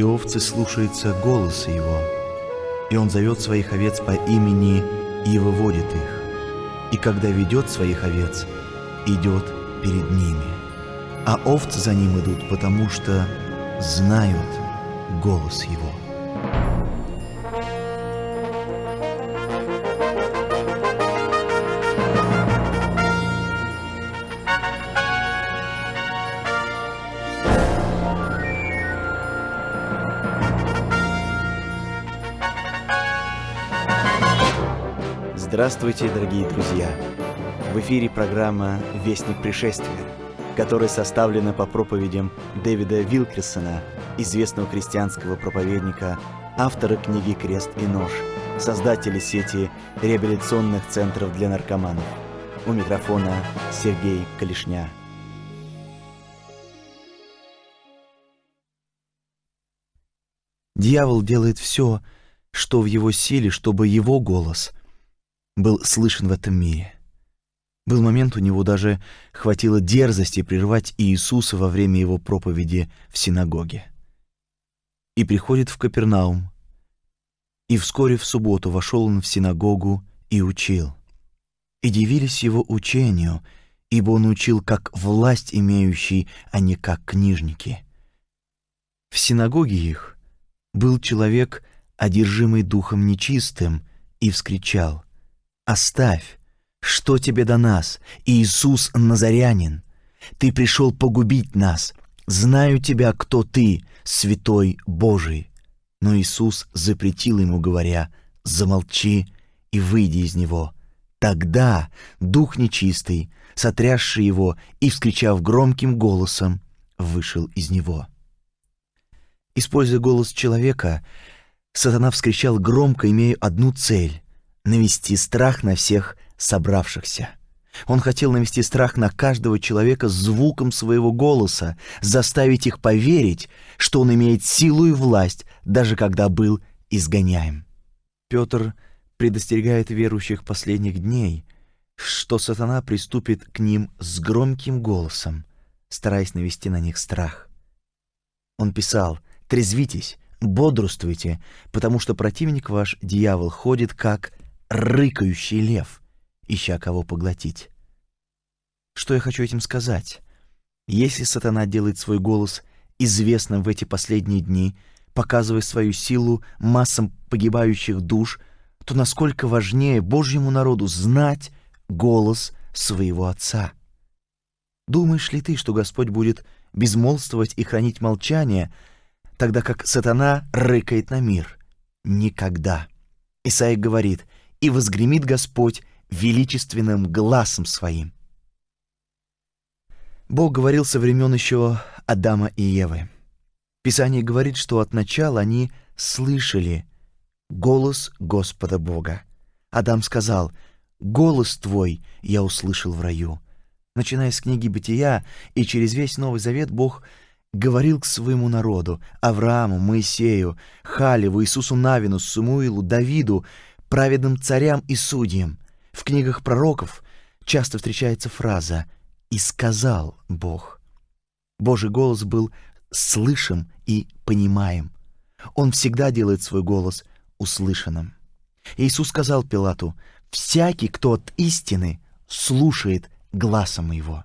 и овцы слушаются голоса его, и он зовет своих овец по имени и выводит их, и когда ведет своих овец, идет перед ними, а овцы за ним идут, потому что знают голос его. Здравствуйте, дорогие друзья! В эфире программа «Вестник пришествия», которая составлена по проповедям Дэвида Вилкерсона, известного христианского проповедника, автора книги «Крест и нож», создателя сети реабилитационных центров для наркоманов. У микрофона Сергей Калишня. Дьявол делает все, что в его силе, чтобы его голос – был слышен в этом мире. Был момент, у него даже хватило дерзости прервать Иисуса во время его проповеди в синагоге. И приходит в Капернаум, и вскоре в субботу вошел он в синагогу и учил. И дивились его учению, ибо он учил как власть имеющий, а не как книжники. В синагоге их был человек, одержимый духом нечистым, и вскричал — Оставь, что тебе до нас, Иисус Назарянин? Ты пришел погубить нас. Знаю тебя, кто ты, святой Божий. Но Иисус запретил ему, говоря, замолчи и выйди из него. Тогда дух нечистый, сотрясший его и вскричав громким голосом, вышел из него. Используя голос человека, сатана вскричал громко, имея одну цель навести страх на всех собравшихся. Он хотел навести страх на каждого человека звуком своего голоса, заставить их поверить, что он имеет силу и власть, даже когда был изгоняем. Петр предостерегает верующих последних дней, что сатана приступит к ним с громким голосом, стараясь навести на них страх. Он писал «Трезвитесь, бодрствуйте, потому что противник ваш, дьявол, ходит как рыкающий лев, ища кого поглотить. Что я хочу этим сказать? Если сатана делает свой голос известным в эти последние дни, показывая свою силу массам погибающих душ, то насколько важнее Божьему народу знать голос своего Отца. Думаешь ли ты, что Господь будет безмолвствовать и хранить молчание, тогда как сатана рыкает на мир? Никогда. Исаия говорит, и возгремит Господь величественным глазом своим. Бог говорил со времен еще Адама и Евы. Писание говорит, что от начала они слышали голос Господа Бога. Адам сказал, «Голос твой я услышал в раю». Начиная с книги «Бытия» и через весь Новый Завет Бог говорил к своему народу, Аврааму, Моисею, Халеву, Иисусу Навину, Самуилу, Давиду, праведным царям и судьям. В книгах пророков часто встречается фраза «И сказал Бог». Божий голос был слышим и понимаем. Он всегда делает свой голос услышанным. Иисус сказал Пилату, «Всякий, кто от истины, слушает глазом его».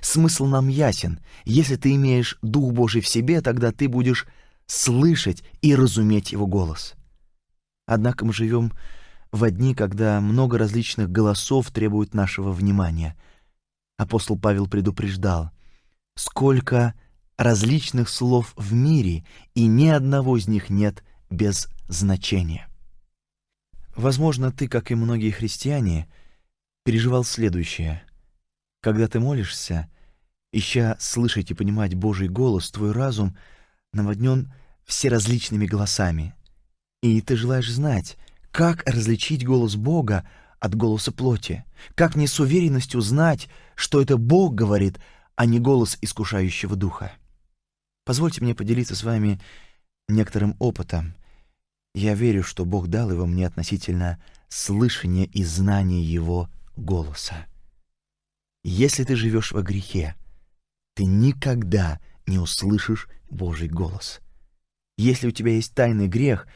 Смысл нам ясен. Если ты имеешь Дух Божий в себе, тогда ты будешь слышать и разуметь Его голос. Однако мы живем в дни, когда много различных голосов требуют нашего внимания. Апостол Павел предупреждал, сколько различных слов в мире, и ни одного из них нет без значения. Возможно, ты, как и многие христиане, переживал следующее. Когда ты молишься, ища слышать и понимать Божий голос, твой разум наводнен всеразличными голосами, и ты желаешь знать, как различить голос Бога от голоса плоти, как не с уверенностью знать, что это Бог говорит, а не голос искушающего духа. Позвольте мне поделиться с вами некоторым опытом. Я верю, что Бог дал его мне относительно слышания и знания Его голоса. Если ты живешь во грехе, ты никогда не услышишь Божий голос. Если у тебя есть тайный грех,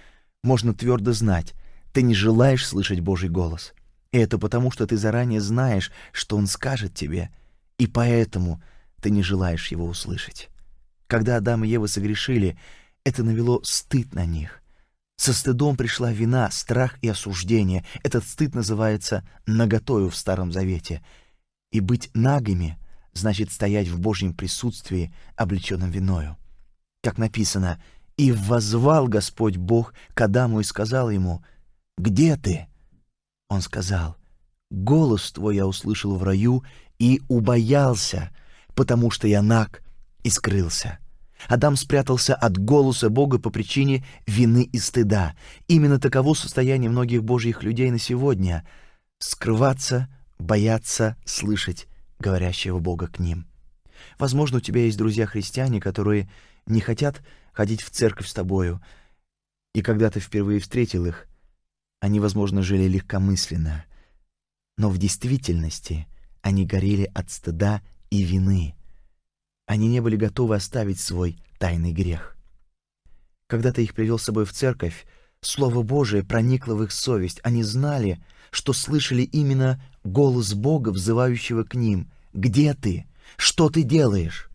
можно твердо знать, ты не желаешь слышать Божий голос. И это потому, что ты заранее знаешь, что Он скажет тебе, и поэтому ты не желаешь его услышать. Когда Адам и Ева согрешили, это навело стыд на них. Со стыдом пришла вина, страх и осуждение. Этот стыд называется «наготою» в Старом Завете. И быть нагими значит стоять в Божьем присутствии, облеченном виною. Как написано «И возвал Господь Бог к Адаму и сказал ему, «Где ты?» Он сказал, «Голос твой я услышал в раю и убоялся, потому что я наг и скрылся». Адам спрятался от голоса Бога по причине вины и стыда. Именно таково состояние многих божьих людей на сегодня — скрываться, бояться слышать говорящего Бога к ним. Возможно, у тебя есть друзья-христиане, которые не хотят ходить в церковь с тобою, и когда ты впервые встретил их, они, возможно, жили легкомысленно, но в действительности они горели от стыда и вины. Они не были готовы оставить свой тайный грех. Когда ты их привел с собой в церковь, Слово Божие проникло в их совесть. Они знали, что слышали именно голос Бога, взывающего к ним. «Где ты? Что ты делаешь?»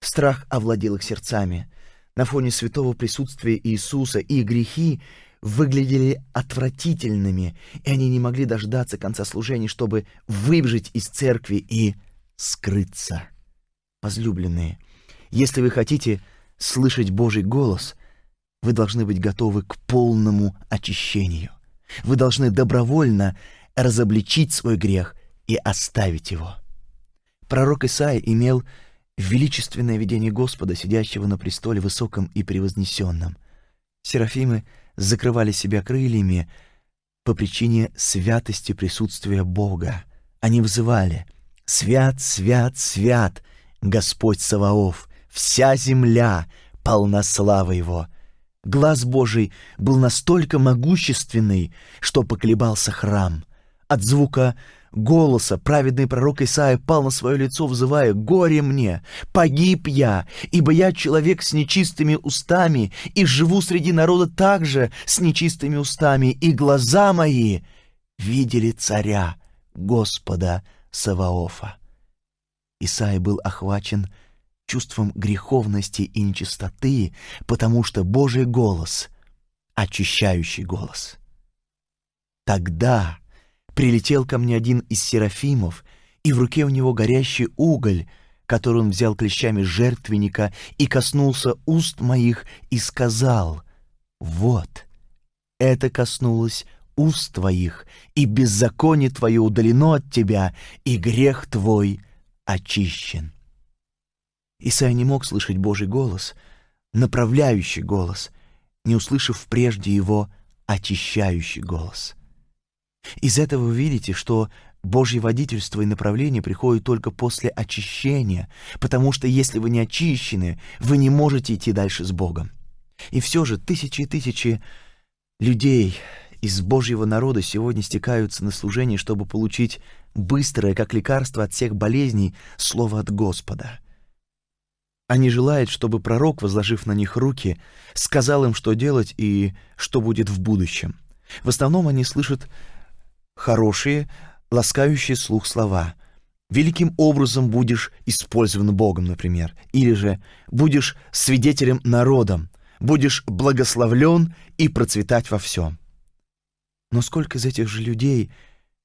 Страх овладел их сердцами. На фоне святого присутствия Иисуса и грехи выглядели отвратительными, и они не могли дождаться конца служения, чтобы выбежать из церкви и скрыться. Возлюбленные, если вы хотите слышать Божий голос, вы должны быть готовы к полному очищению. Вы должны добровольно разобличить свой грех и оставить его. Пророк Исаия имел величественное видение Господа, сидящего на престоле высоком и превознесенном. Серафимы закрывали себя крыльями по причине святости присутствия Бога. Они взывали «Свят, свят, свят, Господь Саваоф, вся земля полна славы Его». Глаз Божий был настолько могущественный, что поколебался храм. От звука голоса праведный пророк Исаия пал на свое лицо, взывая «Горе мне! Погиб я, ибо я человек с нечистыми устами, и живу среди народа также с нечистыми устами, и глаза мои видели царя, Господа Саваофа». Исаия был охвачен чувством греховности и нечистоты, потому что Божий голос — очищающий голос. Тогда прилетел ко мне один из серафимов, и в руке у него горящий уголь, который он взял клещами жертвенника и коснулся уст моих и сказал, «Вот, это коснулось уст твоих, и беззаконие твое удалено от тебя, и грех твой очищен». Исайя не мог слышать Божий голос, направляющий голос, не услышав прежде его очищающий голос. Из этого вы видите, что Божье водительство и направление приходят только после очищения, потому что если вы не очищены, вы не можете идти дальше с Богом. И все же тысячи и тысячи людей из Божьего народа сегодня стекаются на служение, чтобы получить быстрое, как лекарство от всех болезней, слово от Господа — они желают, чтобы пророк, возложив на них руки, сказал им, что делать и что будет в будущем. В основном они слышат хорошие, ласкающие слух слова. «Великим образом будешь использован Богом», например. Или же «будешь свидетелем народом», «будешь благословлен и процветать во всем». Но сколько из этих же людей,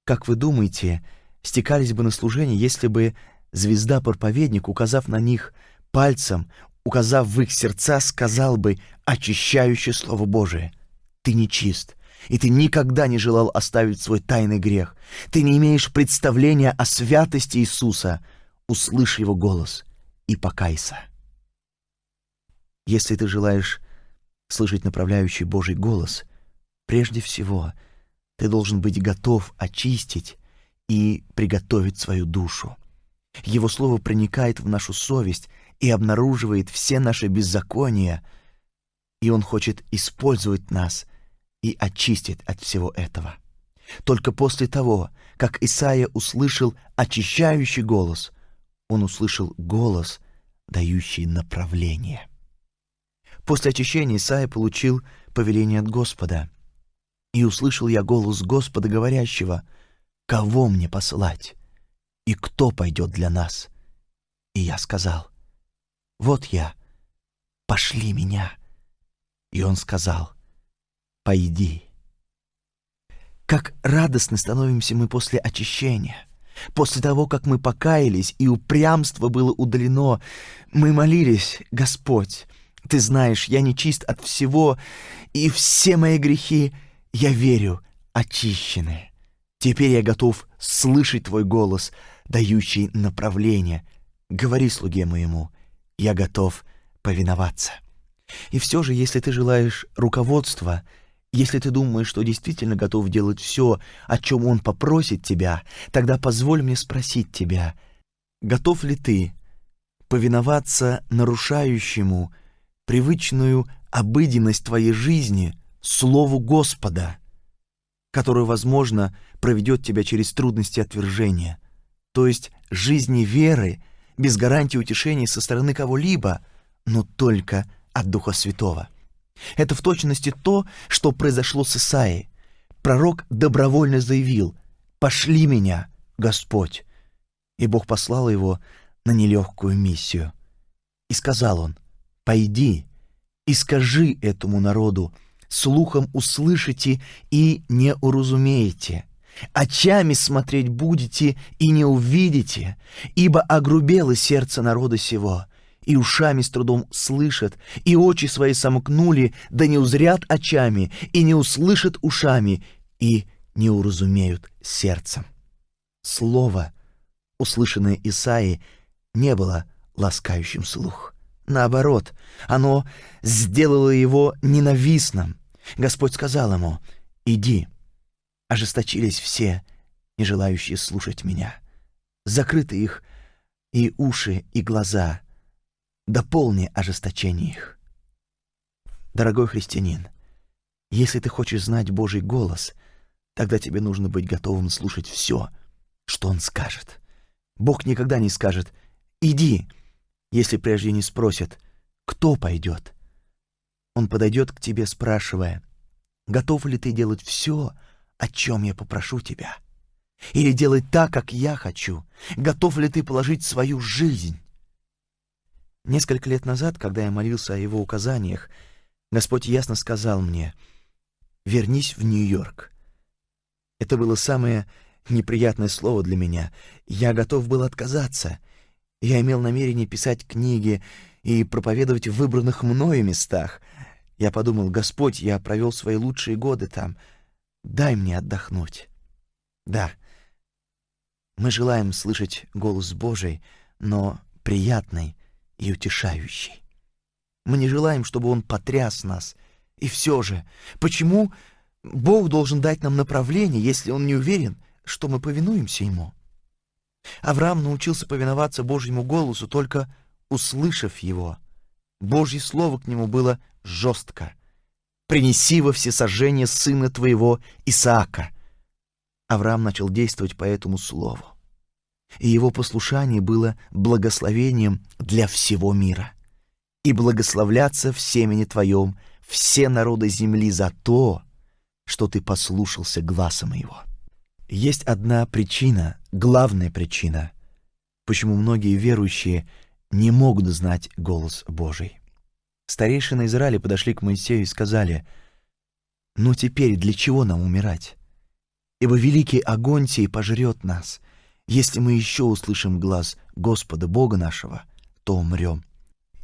как вы думаете, стекались бы на служение, если бы звезда-проповедник, указав на них – пальцем, указав в их сердца, сказал бы очищающее Слово Божие. Ты нечист, и ты никогда не желал оставить свой тайный грех. Ты не имеешь представления о святости Иисуса. Услышь Его голос и покайся. Если ты желаешь слышать направляющий Божий голос, прежде всего ты должен быть готов очистить и приготовить свою душу. Его Слово проникает в нашу совесть и обнаруживает все наши беззакония, и Он хочет использовать нас и очистить от всего этого. Только после того, как Исаия услышал очищающий голос, он услышал голос, дающий направление. После очищения Исаия получил повеление от Господа. «И услышал я голос Господа, говорящего, «Кого мне послать? И кто пойдет для нас?» И я сказал, «Вот я, пошли меня». И он сказал, «Пойди». Как радостно становимся мы после очищения. После того, как мы покаялись и упрямство было удалено, мы молились, «Господь, Ты знаешь, я нечист от всего, и все мои грехи, я верю, очищены. Теперь я готов слышать Твой голос, дающий направление. Говори слуге моему, я готов повиноваться». И все же, если ты желаешь руководства, если ты думаешь, что действительно готов делать все, о чем он попросит тебя, тогда позволь мне спросить тебя, готов ли ты повиноваться нарушающему привычную обыденность твоей жизни Слову Господа, которое, возможно, проведет тебя через трудности отвержения, то есть жизни веры, без гарантии утешения со стороны кого-либо, но только от Духа Святого. Это в точности то, что произошло с Исаией. Пророк добровольно заявил «Пошли меня, Господь!» И Бог послал его на нелегкую миссию. И сказал он «Пойди и скажи этому народу, слухом услышите и не уразумеете, очами смотреть будете и не увидите, ибо огрубело сердце народа сего, и ушами с трудом слышат, и очи свои сомкнули, да не узрят очами, и не услышат ушами, и не уразумеют сердцем. Слово, услышанное Исаи, не было ласкающим слух. Наоборот, оно сделало его ненавистным. Господь сказал ему, «Иди». Ожесточились все, не желающие слушать меня. Закрыты их и уши, и глаза — дополни ожесточение их. Дорогой христианин, если ты хочешь знать Божий голос, тогда тебе нужно быть готовым слушать все, что Он скажет. Бог никогда не скажет «иди», если прежде не спросит «кто пойдет?». Он подойдет к тебе, спрашивая «готов ли ты делать все, о чем я попрошу тебя?» Или делать так, как я хочу? Готов ли ты положить свою жизнь Несколько лет назад, когда я молился о его указаниях, Господь ясно сказал мне «Вернись в Нью-Йорк». Это было самое неприятное слово для меня. Я готов был отказаться. Я имел намерение писать книги и проповедовать в выбранных мною местах. Я подумал, Господь, я провел свои лучшие годы там. Дай мне отдохнуть. Да, мы желаем слышать голос Божий, но приятный, и утешающий. Мы не желаем, чтобы Он потряс нас. И все же, почему Бог должен дать нам направление, если Он не уверен, что мы повинуемся Ему? Авраам научился повиноваться Божьему голосу, только услышав его. Божье слово к нему было жестко. «Принеси во всесожжение сына твоего Исаака». Авраам начал действовать по этому слову и его послушание было благословением для всего мира. И благословляться в семени Твоем все народы земли за то, что Ты послушался гласа моего. Есть одна причина, главная причина, почему многие верующие не могут знать голос Божий. Старейшины Израиля подошли к Моисею и сказали, «Ну теперь для чего нам умирать? Ибо великий огонь сей пожрет нас, если мы еще услышим глаз Господа Бога нашего, то умрем.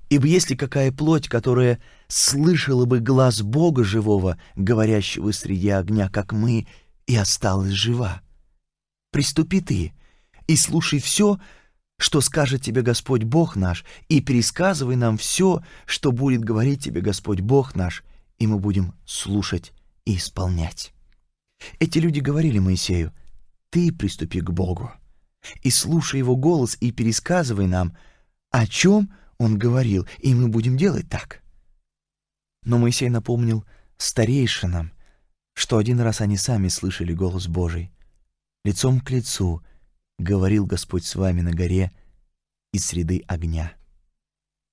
Ибо если какая плоть, которая слышала бы глаз Бога живого, говорящего среди огня, как мы, и осталась жива, приступи ты и слушай все, что скажет тебе Господь Бог наш, и пересказывай нам все, что будет говорить тебе Господь Бог наш, и мы будем слушать и исполнять. Эти люди говорили Моисею, «Ты приступи к Богу» и слушай его голос и пересказывай нам, о чем он говорил, и мы будем делать так. Но Моисей напомнил старейшинам, что один раз они сами слышали голос Божий. Лицом к лицу говорил Господь с вами на горе из среды огня.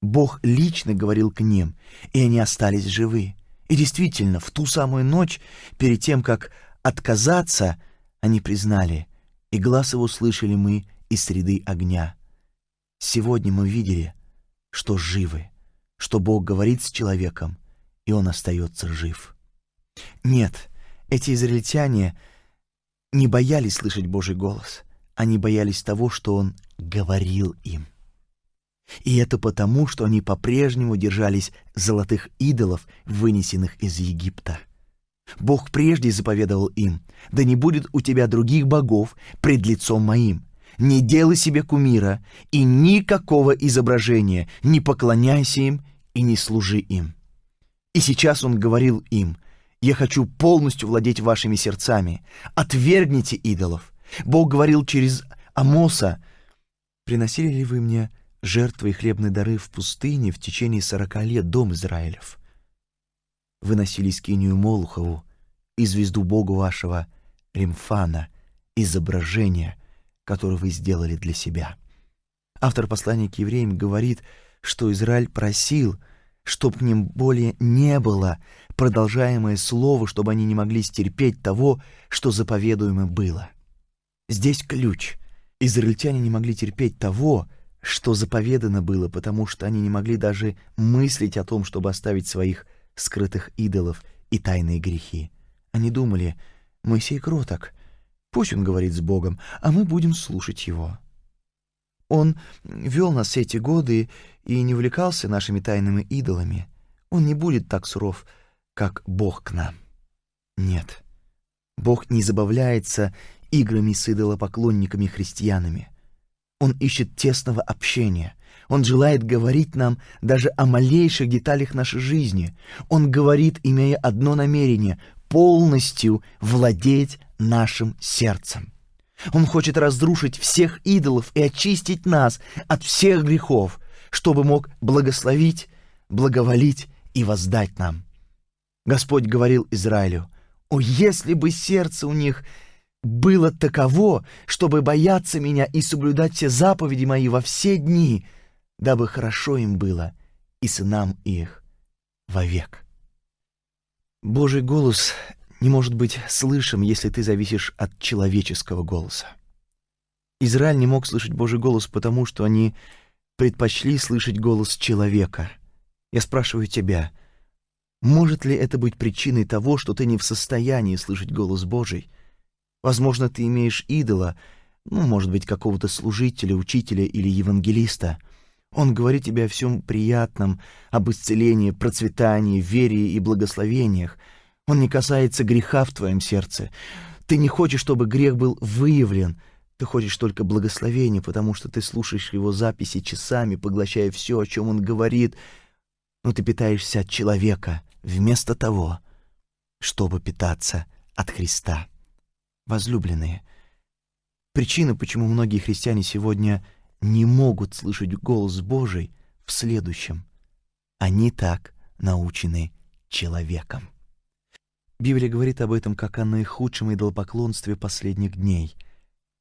Бог лично говорил к ним, и они остались живы. И действительно, в ту самую ночь, перед тем, как отказаться, они признали, и глаз его слышали мы из среды огня. Сегодня мы видели, что живы, что Бог говорит с человеком, и он остается жив. Нет, эти израильтяне не боялись слышать Божий голос, они боялись того, что Он говорил им. И это потому, что они по-прежнему держались золотых идолов, вынесенных из Египта. Бог прежде заповедовал им, «Да не будет у тебя других богов пред лицом моим. Не делай себе кумира и никакого изображения, не поклоняйся им и не служи им». И сейчас Он говорил им, «Я хочу полностью владеть вашими сердцами. Отвергните идолов». Бог говорил через Амоса, «Приносили ли вы мне жертвы и хлебные дары в пустыне в течение сорока лет, дом Израилев. Выносили скинию Молухову и звезду Богу вашего Римфана, изображение, которое вы сделали для себя. Автор послания к евреям говорит, что Израиль просил, чтоб к ним более не было продолжаемое слово, чтобы они не могли стерпеть того, что заповедуемо было. Здесь ключ. Израильтяне не могли терпеть того, что заповедано было, потому что они не могли даже мыслить о том, чтобы оставить своих скрытых идолов и тайные грехи. Они думали, Моисей кроток, пусть он говорит с Богом, а мы будем слушать его. Он вел нас все эти годы и не увлекался нашими тайными идолами. Он не будет так суров, как Бог к нам. Нет, Бог не забавляется играми с идолопоклонниками-христианами. Он ищет тесного общения. Он желает говорить нам даже о малейших деталях нашей жизни. Он говорит, имея одно намерение — полностью владеть нашим сердцем. Он хочет разрушить всех идолов и очистить нас от всех грехов, чтобы мог благословить, благоволить и воздать нам. Господь говорил Израилю, «О, если бы сердце у них было таково, чтобы бояться меня и соблюдать все заповеди мои во все дни, дабы хорошо им было и сынам их вовек. Божий голос не может быть слышим, если ты зависишь от человеческого голоса. Израиль не мог слышать Божий голос, потому что они предпочли слышать голос человека. Я спрашиваю тебя, может ли это быть причиной того, что ты не в состоянии слышать голос Божий, Возможно, ты имеешь идола, ну, может быть, какого-то служителя, учителя или евангелиста. Он говорит тебе о всем приятном, об исцелении, процветании, вере и благословениях. Он не касается греха в твоем сердце. Ты не хочешь, чтобы грех был выявлен. Ты хочешь только благословения, потому что ты слушаешь его записи часами, поглощая все, о чем он говорит. Но ты питаешься от человека вместо того, чтобы питаться от Христа возлюбленные. Причина, почему многие христиане сегодня не могут слышать голос Божий, в следующем. Они так научены человеком. Библия говорит об этом как о наихудшем идолопоклонстве последних дней.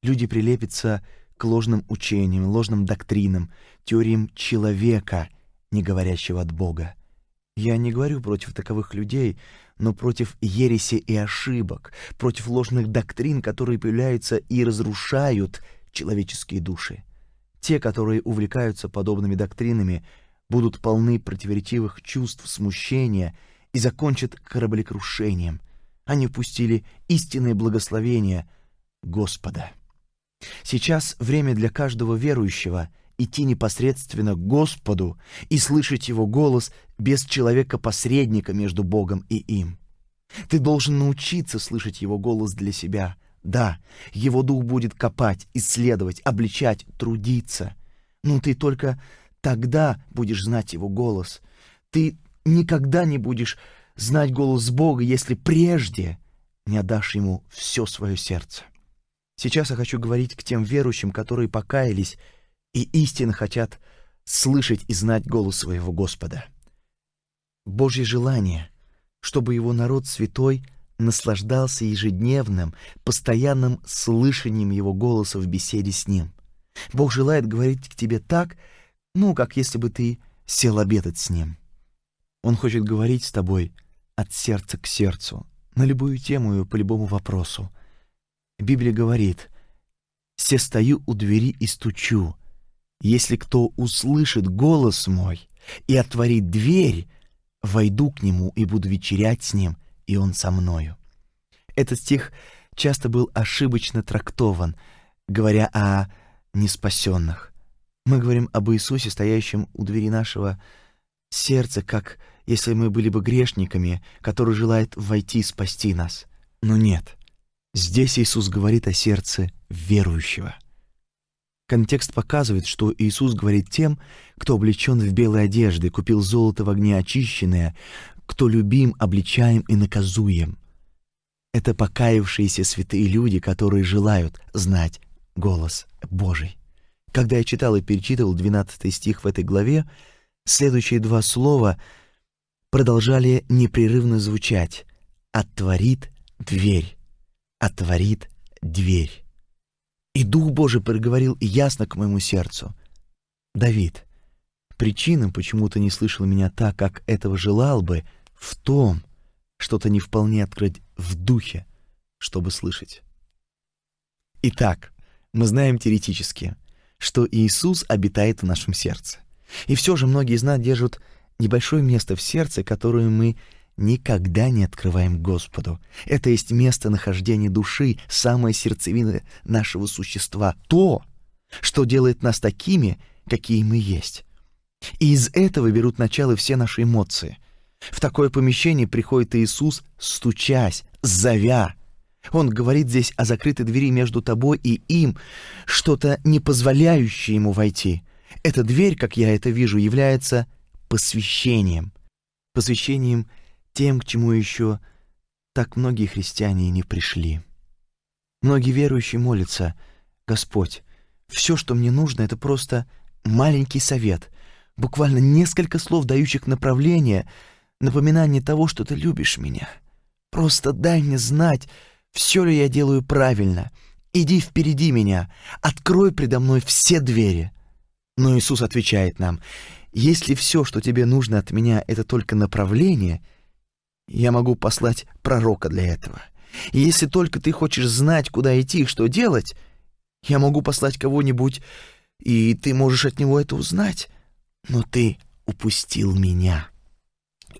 Люди прилепятся к ложным учениям, ложным доктринам, теориям человека, не говорящего от Бога. Я не говорю против таковых людей, но против ереси и ошибок, против ложных доктрин, которые появляются и разрушают человеческие души. Те, которые увлекаются подобными доктринами, будут полны противоречивых чувств смущения и закончат кораблекрушением. Они впустили истинное благословение Господа. Сейчас время для каждого верующего — идти непосредственно к Господу и слышать Его голос без человека-посредника между Богом и им. Ты должен научиться слышать Его голос для себя. Да, Его Дух будет копать, исследовать, обличать, трудиться. Но ты только тогда будешь знать Его голос. Ты никогда не будешь знать голос Бога, если прежде не отдашь Ему все свое сердце. Сейчас я хочу говорить к тем верующим, которые покаялись и истинно хотят слышать и знать голос своего Господа. Божье желание, чтобы его народ святой наслаждался ежедневным, постоянным слышанием его голоса в беседе с ним. Бог желает говорить к тебе так, ну, как если бы ты сел обедать с Ним. Он хочет говорить с тобой от сердца к сердцу, на любую тему и по любому вопросу. Библия говорит, «Се стою у двери и стучу. Если кто услышит голос мой и отворит дверь, войду к нему и буду вечерять с ним, и он со мною». Этот стих часто был ошибочно трактован, говоря о неспасенных. Мы говорим об Иисусе, стоящем у двери нашего сердца, как если мы были бы грешниками, который желает войти и спасти нас. Но нет. Здесь Иисус говорит о сердце верующего. Контекст показывает, что Иисус говорит тем, кто облечен в белые одежды, купил золото в огне очищенное, кто любим, обличаем и наказуем. Это покаявшиеся святые люди, которые желают знать голос Божий. Когда я читал и перечитывал 12 стих в этой главе, следующие два слова продолжали непрерывно звучать «отворит дверь», «отворит дверь». И Дух Божий проговорил ясно к моему сердцу. «Давид, причина, почему ты не слышал меня так, как этого желал бы, в том, что-то не вполне открыть в духе, чтобы слышать». Итак, мы знаем теоретически, что Иисус обитает в нашем сердце. И все же многие из нас держат небольшое место в сердце, которое мы никогда не открываем Господу. Это есть место нахождения души, самая сердцевина нашего существа, то, что делает нас такими, какие мы есть. И из этого берут начало все наши эмоции. В такое помещение приходит Иисус, стучась, зовя, он говорит здесь о закрытой двери между тобой и им, что-то не позволяющее ему войти. Эта дверь, как я это вижу, является посвящением. Посвящением тем, к чему еще так многие христиане не пришли. Многие верующие молятся, «Господь, все, что мне нужно, это просто маленький совет, буквально несколько слов, дающих направление, напоминание того, что ты любишь меня. Просто дай мне знать, все ли я делаю правильно. Иди впереди меня, открой предо мной все двери. Но Иисус отвечает нам, если все, что тебе нужно от меня, это только направление, я могу послать пророка для этого. Если только ты хочешь знать, куда идти и что делать, я могу послать кого-нибудь, и ты можешь от него это узнать. Но ты упустил меня.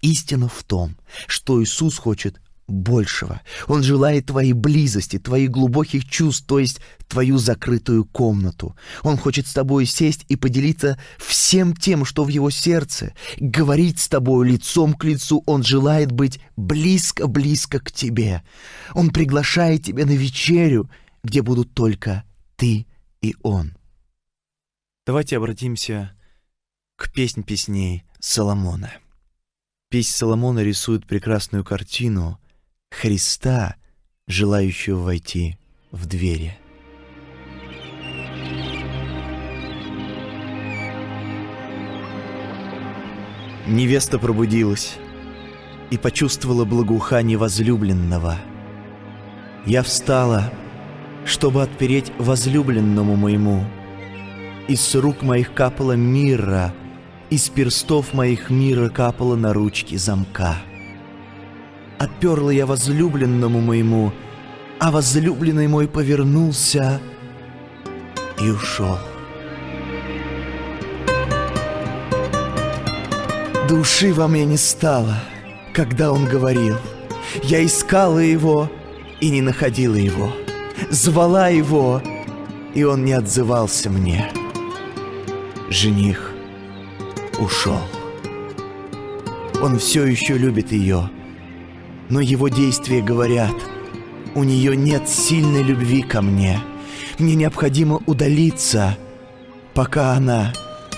Истина в том, что Иисус хочет большего. Он желает твоей близости, твоих глубоких чувств, то есть твою закрытую комнату. Он хочет с тобой сесть и поделиться всем тем, что в его сердце, говорить с тобой лицом к лицу. Он желает быть близко-близко к тебе. Он приглашает тебя на вечерю, где будут только ты и он. Давайте обратимся к песнь песней Соломона. Песнь Соломона рисует прекрасную картину — Христа, желающего войти в двери. Невеста пробудилась и почувствовала благоухание возлюбленного. Я встала, чтобы отпереть возлюбленному моему. Из рук моих капала мира, из перстов моих мира капала на ручки замка. Отперла я возлюбленному моему, а возлюбленный мой повернулся и ушел. Души во мне не стало, когда он говорил. Я искала его и не находила его. Звала его, и он не отзывался мне. Жених ушел. Он все еще любит ее, но его действия говорят, у нее нет сильной любви ко мне. Мне необходимо удалиться, пока она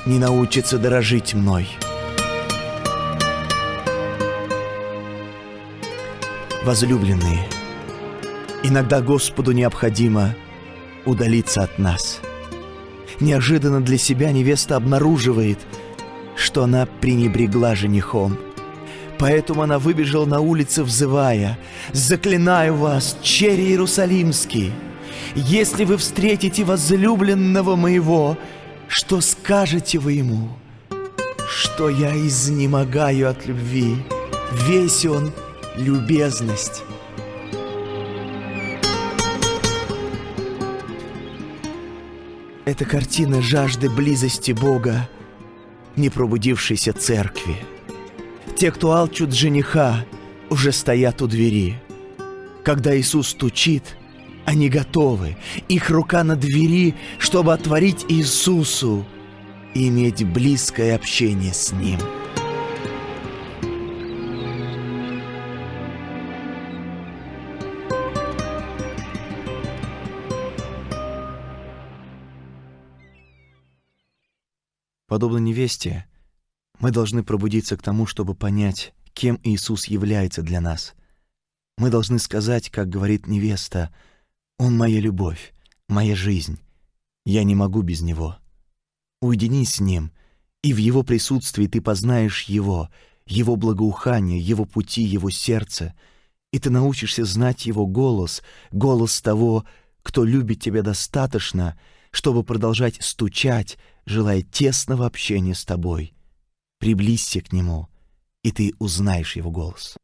не научится дорожить мной. Возлюбленные, иногда Господу необходимо удалиться от нас. Неожиданно для себя невеста обнаруживает, что она пренебрегла женихом – Поэтому она выбежала на улицы, взывая, «Заклинаю вас, черри Иерусалимский, если вы встретите возлюбленного моего, что скажете вы ему? что я изнемогаю от любви. Весь он — любезность. Это картина жажды близости Бога, не пробудившейся церкви. Те, кто алчут жениха, уже стоят у двери. Когда Иисус стучит, они готовы. Их рука на двери, чтобы отворить Иисусу и иметь близкое общение с Ним. Подобно невесте, мы должны пробудиться к тому, чтобы понять, кем Иисус является для нас. Мы должны сказать, как говорит невеста, «Он моя любовь, моя жизнь. Я не могу без Него». Уединись с Ним, и в Его присутствии ты познаешь Его, Его благоухание, Его пути, Его сердце, и ты научишься знать Его голос, голос того, кто любит тебя достаточно, чтобы продолжать стучать, желая тесного общения с тобой. Приблизься к Нему, и ты узнаешь Его голос.